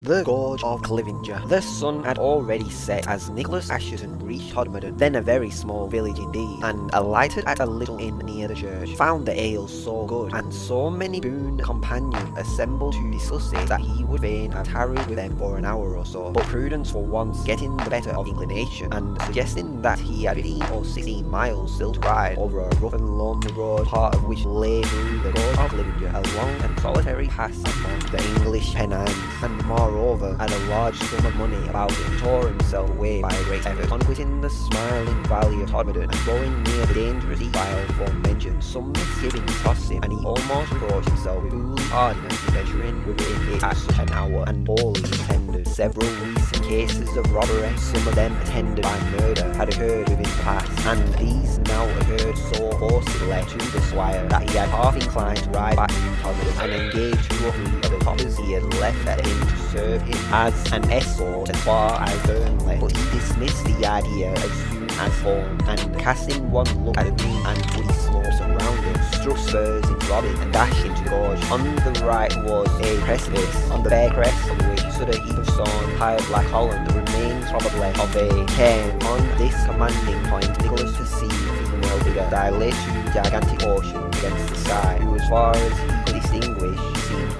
The Gorge of Clivinger. The sun had already set as Nicholas Assheton reached Todmorden, then a very small village indeed, and alighted at a little inn near the church. Found the ale so good, and so many boon companions assembled to discuss it that he would fain have tarried with them for an hour or so. But prudence for once getting the better of inclination, and suggesting that he had 15 or 16 miles still to ride over a rough and lonely road, part of which lay through the Gorge of Clivinger, a long and solitary pass among the English Pennines, and more moreover, had a large sum of money about him, tore himself away by a great effort. On quitting the smiling valley of Todmorden and going near the dangerous defile mentioned, some misgivings tossed him, and he almost reproached himself with foolhardiness in venturing within it at such an hour, and wholly intended. Several recent cases of robbery, some of them attended by murder, had occurred within the past, and these now occurred so forcibly to the squire that he had half inclined to ride back to Todmorden and engage two of the coppers he had left at him to serve him as an escort as far as Burnley, but he dismissed the idea as soon as formed, and casting one look at the green and woody slopes surrounding, struck spurs into Robin and dashed into the gorge. On the right was a precipice, on the bare crest of which heap of stone piled like Holland, the remains probably of a cairn. On this commanding point, Nicholas perceived female figure dilate gigantic ocean against the sky, who as far as he could distinguish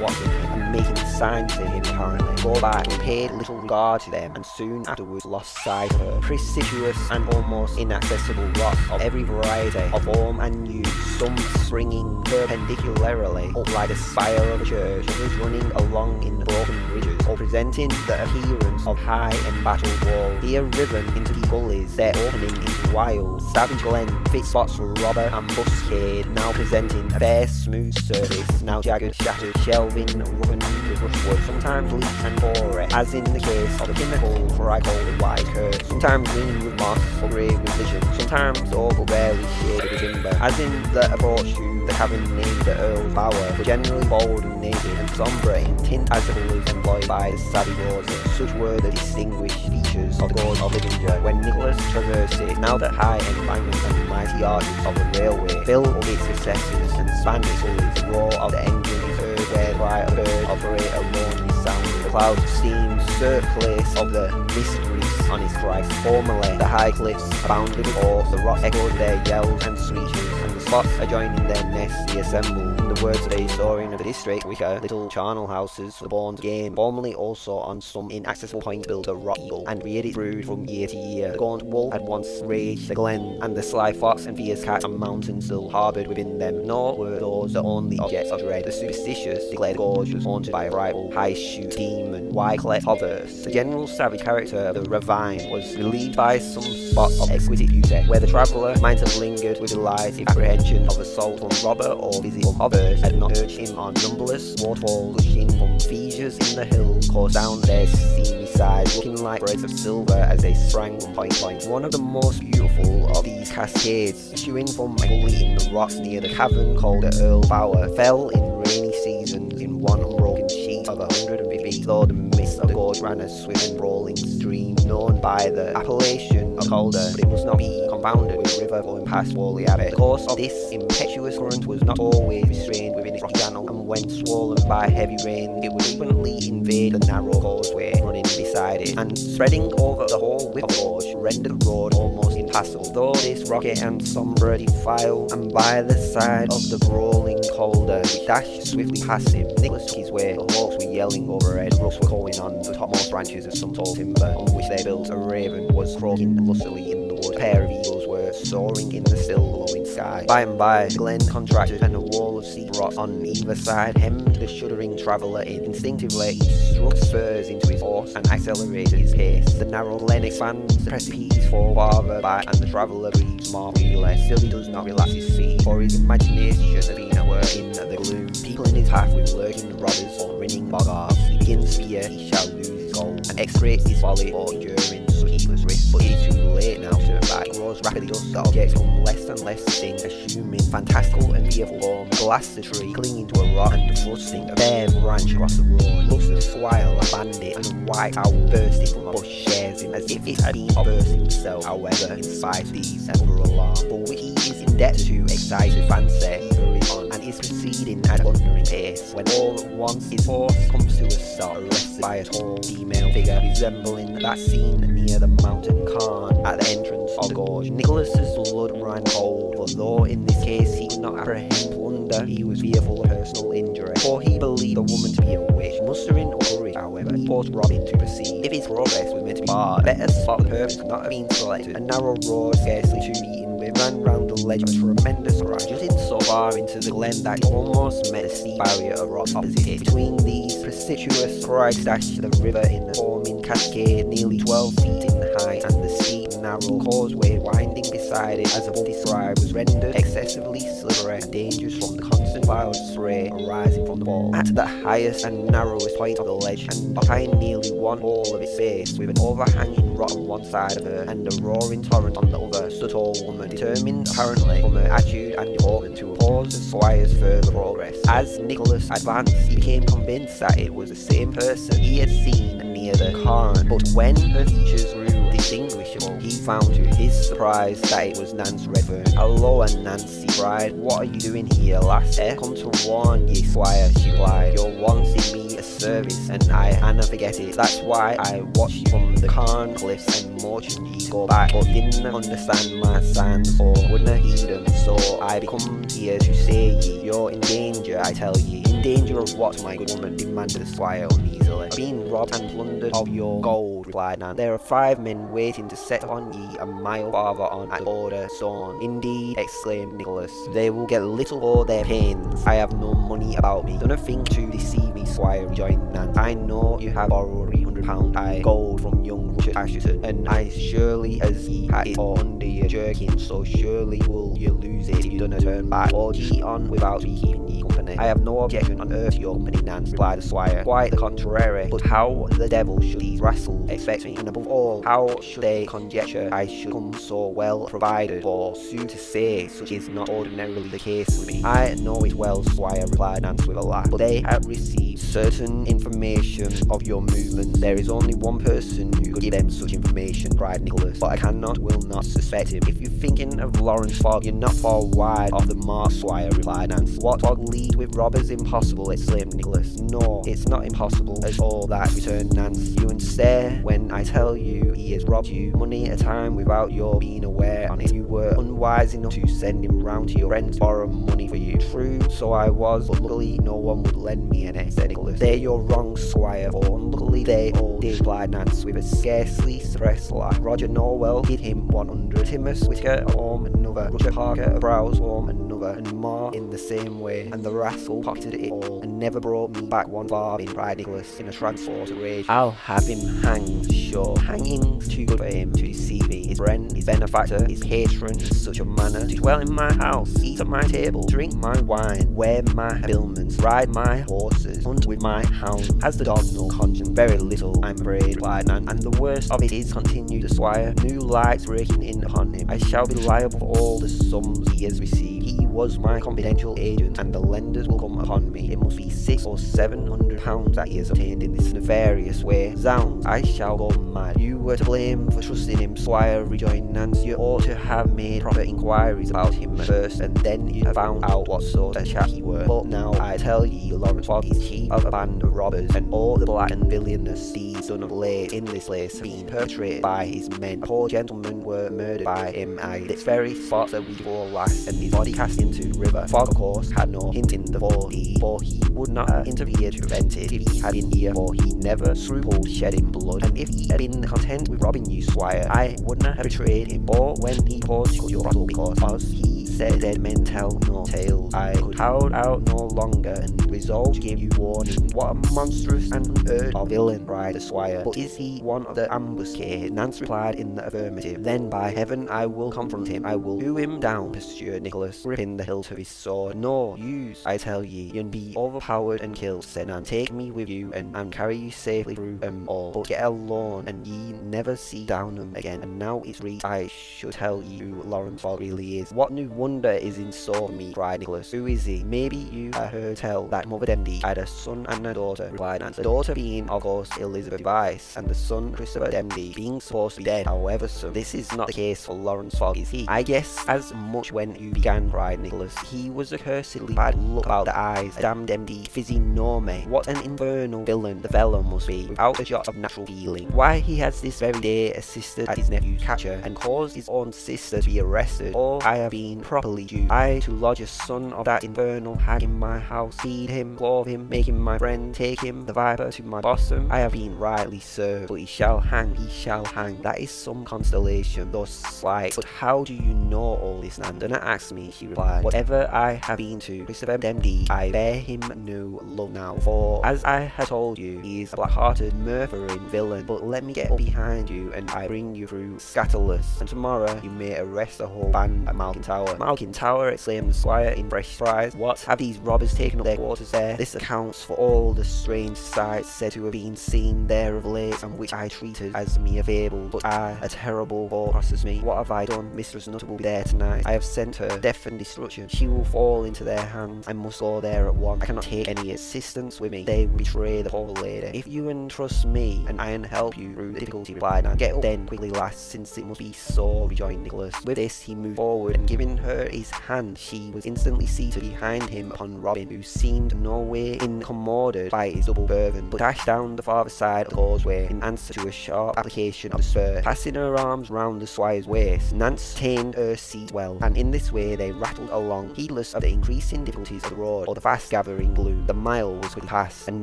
watching and making signs to him apparently. Go back paid little regard to them and soon afterwards lost sight of her. Precipitous and almost inaccessible rock of every variety of form and use, some springing perpendicularly up like the spire of a church, others running along in broken ridges, or presenting the appearance of high embattled walls. Here riven into the gullies, their opening into wild, savage glen, fit spots for robber and now presenting bare smooth surface, now jagged, shattered, shelving, ruined with brushwood, sometimes leaf and hoary, as in the case of the pinnacle, for I call it white curse, sometimes green with moss, or grey with vision, sometimes all but barely shaded with timber, as in the approach to the cabin named the Earl's Bower, but generally bold and naked and sombre in tint as the colours employed by the Salvator Rosa. Such were the distinguished features of the Gorge of Clivinger when Nicholas traversed it, now that high embankments and mighty arches of the railway fill up its recesses and span its gullies, the roar of the engine is heard where the cry bird operate a lonely sound. The clouds of steam serve place of the wreaths on its crest. Formerly, the high cliffs abounded with horse, the rocks echoed their yells and screeches, and the spots adjoining their nests reassembled. In words of the historian of the district, which are little charnel houses for the born game, formerly also on some inaccessible point built a rock eagle, and reared its brood from year to year. The gaunt wolf had once raged the glen, and the sly fox and fierce cat and mountain still harboured within them, nor were those the only objects of dread. The superstitious declared the gorge was haunted by a rival high shoot demon, Wycliffe Hovers. The general savage character of the ravine was relieved by some spots of exquisite beauty, where the traveller might have lingered with delight if apprehension of assault from robber or visit from Hovers had not urged him on numberless waterfalls gushing from fissures in the hills coursed down their seamy sides, looking like threads of silver as they sprang from point. One of the most beautiful of these cascades, issuing from a gully in the rocks near the cavern called the Earl Bower, fell in rainy seasons in one unbroken sheet of a hundred and fifty feet, though the of the gorge ran a swift and brawling stream, known by the appellation of Calder, but it must not be confounded with river flowing past Whalley Abbey. The course of this impetuous current was not always restrained within its rocky channel, and when swollen by heavy rain, it would frequently invade the narrow causeway running beside it, and spreading over the whole width of the gorge, rendered the road almost impassable. Though this rocky and sombre defile, and by the side of the brawling Calder, which dashed swiftly past him, Nicholas took his way. The hawks were yelling overhead, rooks were calling on the topmost branches of some tall timber, on which they built a raven was croaking lustily in A pair of eagles were soaring in the still glowing sky. By and by, the glen contracted, and a wall of sea rock on either side hemmed the shuddering traveller in. Instinctively, he struck spurs into his horse and accelerated his pace. The narrow glen expands, the precipices fall farther back, and the traveller breathes more freely. Still, he does not relax his feet, for his imagination has been at work in the gloom, people in his path with lurking robbers or grinning boggarts. He begins fear he shall lose his goal, and execrates his folly or enduring. He Nicholas' wrist, but it's too late now to back. Grows rapidly the objects become less and less distinct, assuming fantastical and fearful form. Blasts the tree, clinging to a rock and thrusting a bare branch across the road. Looks the swile, a bandit, and a white owl bursting from a bush shares him as if it had been burst himself. However, in spite of these and other alarm, but he is in debt to excited fancy, he hurries on proceeding at thundering pace. When all at once his horse comes to a stop, arrested by a tall female figure resembling that seen near the mountain cairn at the entrance of the gorge. Nicholas's blood ran cold, for though in this case he could not apprehend plunder, he was fearful of personal injury, for he believed the woman to be a witch. Mustering courage, however, he forced Robin to proceed. If his progress was meant to be barred, better spot the purpose could not have been selected. A narrow road, scarcely two beaten with, ran round ledge of tremendous rise, jutting so far into the glen that it almost met the steep barrier of rocks opposite it. Between these precipitous crags dashed the river in a forming cascade nearly 12 feet in height, and the steep narrow causeway winding beside it, as above described, was rendered excessively slippery and dangerous from the constant wild spray arising from the ball. At the highest and narrowest point of the ledge, and occupying nearly one whole of its base, with an overhanging rock on one side of her and a roaring torrent on the other, stood tall woman, determined apparently from her attitude and deportment to oppose the squire's further progress. As Nicholas advanced, he became convinced that it was the same person he had seen near the cairn, but when her features grew distinguishable, he found to his surprise that it was Nance Redfern. Hello, and Nancy cried, what are you doing here, lass? Eh, come to warn ye, squire, she lied. You're wanting me a service, and I hanna forget it. That's why I watched you from the cairn cliffs and motioned ye go back, but didn't understand my signs or wouldn't heed them. So I come here to say ye, you're in danger, I tell ye. In danger of what, my good woman? demanded the squire uneasily. Being robbed and plundered of your gold, replied Nan. There are five men waiting to set upon ye a mile farther on at the border stone. Indeed, exclaimed Nicholas, they will get little for their pains. I have no money about me. Done a thing to deceive me, squire, rejoined Nan. I know you have borrowed three hundred pound I gold from young Richard Assheton, and as surely as ye had it under your jerkin, so surely will you lose it if you don't turn back. Or ye on without me keeping ye company. I have no objection on earth to your company, Nan, replied the squire. Quite the contrary. But how the devil should these rascals expect me? And above all, how should they conjecture I should come so well provided? For sooth to say, such is not ordinarily the case with me. I know it well, squire, replied Nance with a laugh. But they have received certain information of your movement. There is only one person who could give them such information, cried Nicholas. But I cannot, will not suspect him. If you're thinking of Lawrence Fogg, you're not far wide of the mark, squire, replied Nance. What Fogg lead with robbers impossible, exclaimed Nicholas. No, it's not impossible at all that, returned Nance. You and stare when I tell you he has robbed you money at a time without your being aware on it. You were unwise enough to send him round to your friends to borrow money for you. True, so I was, but luckily no one would lend me any, said Nicholas. There you're wrong, squire, for unluckily they all did, replied Nance with a scarcely suppressed laugh. Roger Norwell did him 100, Timus Whitaker home another, Roger Parker Browse home another, and more in the same way, and the rascal pocketed it all, and never brought me back one farthing, cried Nicholas in a transport of rage. I'll have him hanged, sure. Hanging's too good for him to deceive me. His friend, his benefactor, his patron in such a manner, to dwell in my house, eat at my table, drink my wine, wear my habiliments, ride my horses, hunt with my hounds. Has the dog no conscience? Very little, I'm afraid, replied Nan. And the worst of it is, continued the squire, new lights breaking in upon him. I shall be liable for all the sums he has received. Was my confidential agent, and the lenders will come upon me. It must be six or seven hundred pounds that he has obtained in this nefarious way. Zounds, I shall go mad. You were to blame for trusting him, squire, rejoined Nance. You ought to have made proper inquiries about him first, and then have found out what sort of chap he were. But now I tell ye, Lawrence Fogg is chief of a band of robbers, and all the black and villainous deeds done of late in this place have been perpetrated by his men. Poor gentlemen were murdered by him at this very spot that we bore last, and his body cast into the river. Course, had no hint in the deed, for he would not have interfered to prevent it if he had been here, for he never scrupled shedding blood. And if he had been content with robbing you, squire, I would not have betrayed him. Or when he paused to your throttle because he said men tell no tales. I could hold out no longer and resolved to give you warning. What a monstrous and unheard of villain, cried the squire. But is he one of the ambuscade? Nance replied in the affirmative. Then by heaven I will confront him. I will hew him down, pursued Nicholas, gripping the hilt of his sword. No, use, I tell ye, you'll be overpowered and killed, said Nance. Take me with you and, and carry you safely through them all. But get alone and ye never see Downham again. And now it's reached I should tell you who Laurence Fogg really is. What new wonder is in store for me, cried Nicholas. Who is he? Maybe you have heard tell that Mother Demdike had a son and a daughter, replied Nance. The daughter being, of course, Elizabeth Device, and the son, Christopher Demdike, being supposed to be dead. However, so this is not the case for Laurence Fogg, is he? I guess as much when you began, cried Nicholas. He was a cursedly bad look about the eyes, a damned empty physiognomy. What an infernal villain the fellow must be, without a jot of natural feeling. Why he has this very day assisted at his nephew's capture, and caused his own sister to be arrested, or I have been properly due. I to lodge a son of that infernal hag in my house, feed him, clothe him, make him my friend, take him, the viper, to my bosom. I have been rightly served, but he shall hang, he shall hang. That is some constellation, though slight. But how do you know all this, Nan? Do not ask me, she replied. Whatever I have been to Christopher Demdike, I bear him no love now, for as I have told you, he is a black-hearted, murdering villain. But let me get up behind you, and I bring you through Scatolus, and tomorrow you may arrest the whole band at Malkin Tower. Malkin Tower, exclaimed the squire in fresh surprise. What? Have these robbers taken up their quarters there? This accounts for all the strange sights said to have been seen there of late, and which I treated as mere fable. But I, a terrible thought crosses me. What have I done? Mistress Nutter will be there tonight. I have sent her death and destruction. She will fall into their hands. I must go there at once. I cannot take any assistance with me. They will betray the poor lady. If you entrust me, and I can help you through the difficulty, replied Anne. Get up then, quickly, lass, since it must be so, rejoined Nicholas. With this, he moved forward, and giving her his hand, she was instantly seated behind him upon Robin, who seemed no way incommoded by his double burden, but dashed down the farther side of the causeway in answer to a sharp application of the spur. Passing her arms round the squire's waist, Nance tamed her seat well, and in this way they rattled along, heedless of the increasing difficulties of the road or the fast gathering gloom. The mile was quickly past, and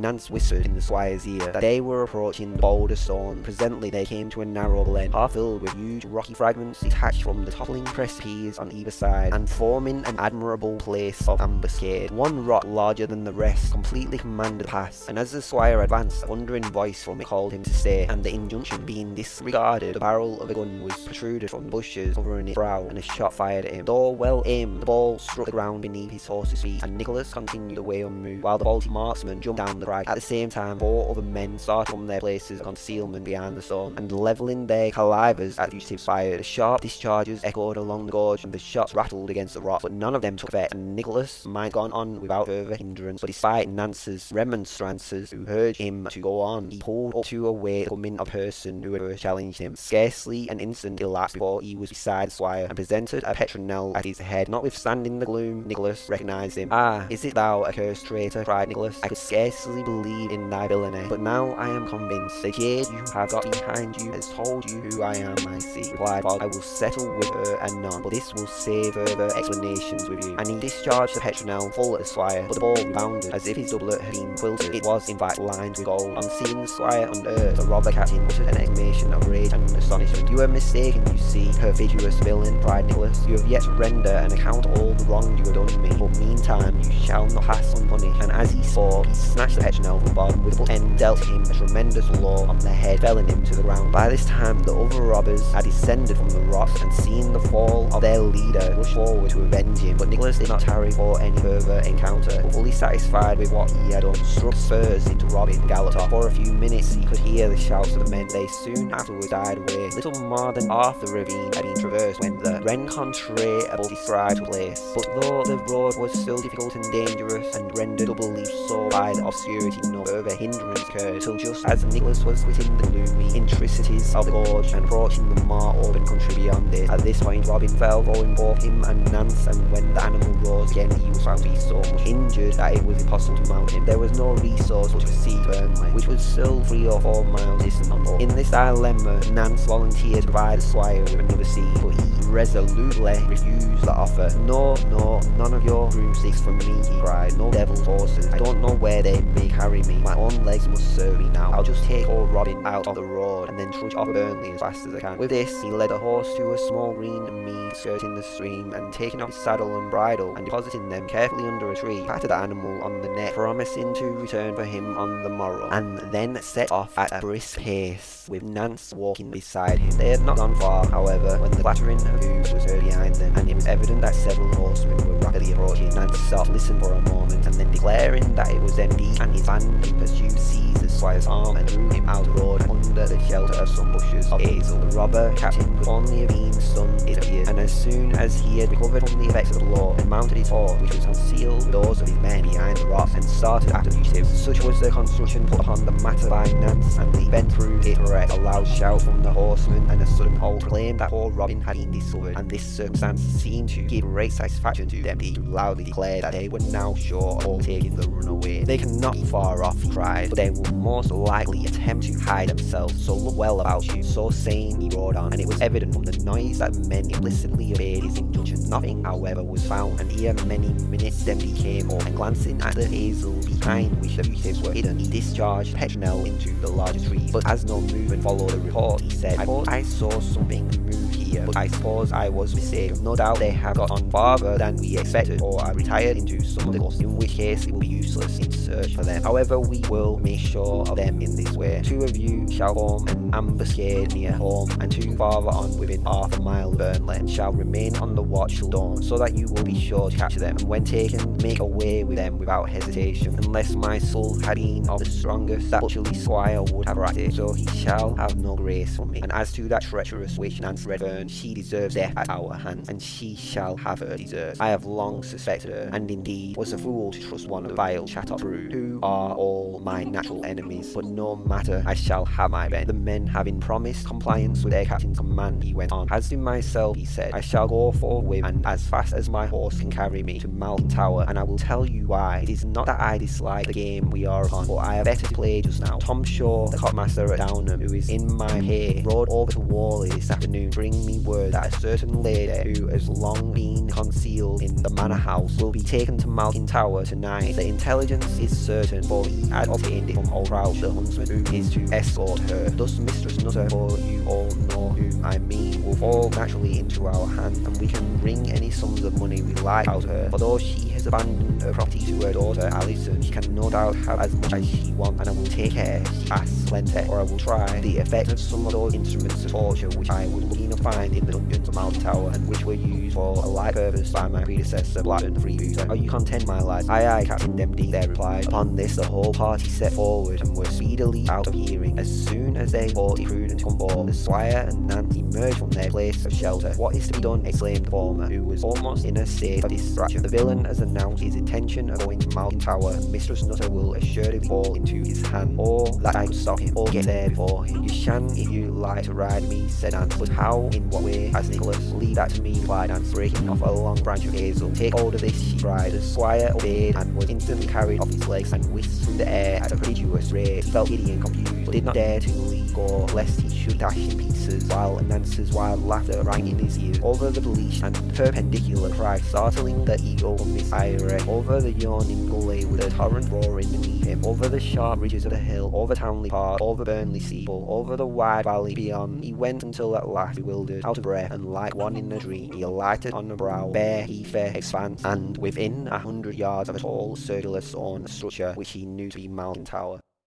Nance whispered in the squire's ear that they were approaching the boulder stone. Presently they came to a narrow glen, half filled with huge rocky fragments detached from the toppling precipices on either side, and forming an admirable place of ambuscade. One rock larger than the rest completely commanded the pass, and as the squire advanced, a thundering voice from it called him to stay, and the injunction being disregarded, the barrel of a gun was protruded from bushes covering its brow, and a shot fired at him. Though well aimed, the ball struck the ground beneath his horse's feet, and Nicholas continued away unmoved, while the bolty marksman jumped down the crag. At the same time, four other men started from their places of concealment behind the stone, and levelling their calivers at the fugitives fired. The sharp discharges echoed along the gorge, and the shots rattled against the rock, but none of them took effect, and Nicholas might gone on without further hindrance, but despite Nance's remonstrances, who urged him to go on, he pulled up to await the coming of person who had challenged him. Scarcely an instant elapsed before he was beside squire, and presented a petronel at his head. Notwithstanding the gloom, Nicholas recognised him. Ah, is it thou, accursed traitor? cried Nicholas. I could scarcely believe in thy villainy, but now I am convinced. The jade you have got behind you has told you who I am, I see, replied Fogg. I will settle with her and none, but this will save further explanations with you. And he discharged the petronel full at the squire, but the ball rebounded as if his doublet had been quilted. It was, in fact, lined with gold. On seeing the squire unearthed, the robber captain uttered an exclamation of rage and astonishment. You are mistaken, you see, perfidious villain, cried Nicholas. You have yet to render an account of all the wrong you have done me, but meantime you shall not pass unpunished. And as he spoke, he snatched the petronel from bottom with the end, dealt him a tremendous blow on the head, felling him to the ground. By this time, the other robbers had descended from the rocks, and seeing the fall of their leader, forward to avenge him. But Nicholas did not tarry for any further encounter, but fully satisfied with what he had done, struck spurs into Robin and. For a few minutes he could hear the shouts of the men. They soon afterwards died away. Little more than half the ravine had been traversed when the rencontre above described took place. But though the road was still difficult and dangerous, and rendered doubly so by the obscurity, no further hindrance occurred, till just as Nicholas was quitting the gloomy intricacies of the gorge and approaching the more open country beyond it. At this point Robin fell, throwing both him and Nance, and when the animal rose again he was found to be so much injured that it was impossible to mount him. There was no resource but to proceed to Burnley, which was still three or four miles distant on foot. In this dilemma, Nance volunteered to provide the squire with another seat, but he resolutely refused the offer. No, no, none of your broomsticks for me, he cried. No devil's horses. I don't know where they may carry me. My own legs must serve me now. I'll just take old Robin out of the road and then trudge off Burnley as fast as I can. With this, he led a horse to a small green mead skirting the stream, and taking off his saddle and bridle and depositing them carefully under a tree, patted the animal on the neck, promising to return for him on the morrow, and then set off at a brisk pace, with Nance walking beside him. They had not gone far, however, when the clattering hooves was behind them, and it was evident that several horsemen were rapidly approaching. Nance stopped, listened for a moment, and then declaring that it was MD and his band in pursuit seized the squire's arm and drew him out the road under the shelter of some bushes of hazel. The robber captain could only have been stunned, it appeared, and as soon as he had recovered from the effects of the blow and mounted his horse, which was concealed with those of his men behind the rocks, and started after the fugitives. Such was the construction put upon the matter by Nance, and the bent through it. A loud shout from the horsemen and a sudden halt proclaimed that poor Robin had been and this circumstance seemed to give great satisfaction to them. He loudly declared that they were now sure of taking the runaway. They cannot be far off, he cried, but they will most likely attempt to hide themselves, so look well about you. So saying, he rode on, and it was evident from the noise that men implicitly obeyed his injunctions. Nothing, however, was found, and ere many minutes then became up, and glancing at the hazel behind which the fugitives were hidden, he discharged Petronel into the larger tree. But as no movement followed the report, he said, I thought I saw something move here, but I suppose I was mistaken. No doubt they have got on farther than we expected, or are retired into some other course, in which case it will be useless in search for them. However, we will make sure of them in this way. Two of you shall form an ambuscade near home, and two farther on within half a mile of Burnley, shall remain on the watch till dawn, so that you will be sure to capture them, and when taken, make away with them without hesitation, unless my soul had been of the strongest, that butcherly squire would have ratted, so he shall have no grace from me. And as to that treacherous witch Nance Redfern, she deserves death at our hands, and she shall have her deserts. I have long suspected her, and indeed was a fool to trust one of the vile Chattox brood, who are all my natural enemies. But no matter, I shall have my bend. The men having promised compliance with their captain's command, he went on. As to myself, he said, I shall go forthwith and as fast as my horse can carry me to Malkin Tower, and I will tell you why. It is not that I dislike the game we are upon, but I have better to play just now. Tom Shaw, the copmaster at Downham, who is in my pay, rode over to Whalley this afternoon, bring me word that a certain lady who has long been concealed in the manor house will be taken to Malkin Tower tonight. The intelligence is certain, for he had obtained it from Crouch, the huntsman, who is to escort her. Thus Mistress Nutter, for you all know whom I mean, will fall naturally into our hands, and we can wring any sums of money we like out of her. For though she has abandoned her uh, property to her daughter Alison, she can no doubt have as much as she wants, and I will take care she asks or I will try the effect of some of those instruments of torture which I would look to find in the dungeons of Malkin Tower, and which were used for a like purpose by my predecessor Blackburn the Freebooter. Are you content, my lads? Aye aye, Captain Demdike, they replied. Upon this the whole party set forward, and were speedily out of hearing. As soon as they thought it prudent to come forward, the squire and Nance emerged from their place of shelter. What is to be done? exclaimed the former, who was almost in a state of distraction. The villain has announced his intention of going to Malkin Tower, Mistress Nutter will assuredly fall into his hand, or that I stop him, or get there before him. You shan't if you like to ride me, said Nance, but how, in what way, asked Nicholas. Leave that to me, replied Nance, breaking off a long branch of hazel. Take hold of this, cried. The squire obeyed, and was instantly carried off his legs and whisked through the air at a prodigious rate. He felt giddy and confused, but did not dare to leave go, lest he should dash in pieces, while Nance's wild laughter rang in his ears. Over the bleached and perpendicular cry, startling the eagle from his eyrie, over the yawning gully with a torrent roaring beneath him, over the sharp ridges of the hill, over Towneley Park, over Burnley Steeple, over the wide valley beyond, he went until at last, bewildered, out of breath, and like one in a dream, he alighted on the brow, bare, heathy expanse, and within a hundred yards of a tall, circular stone structure, which he knew to be Malkin Tower.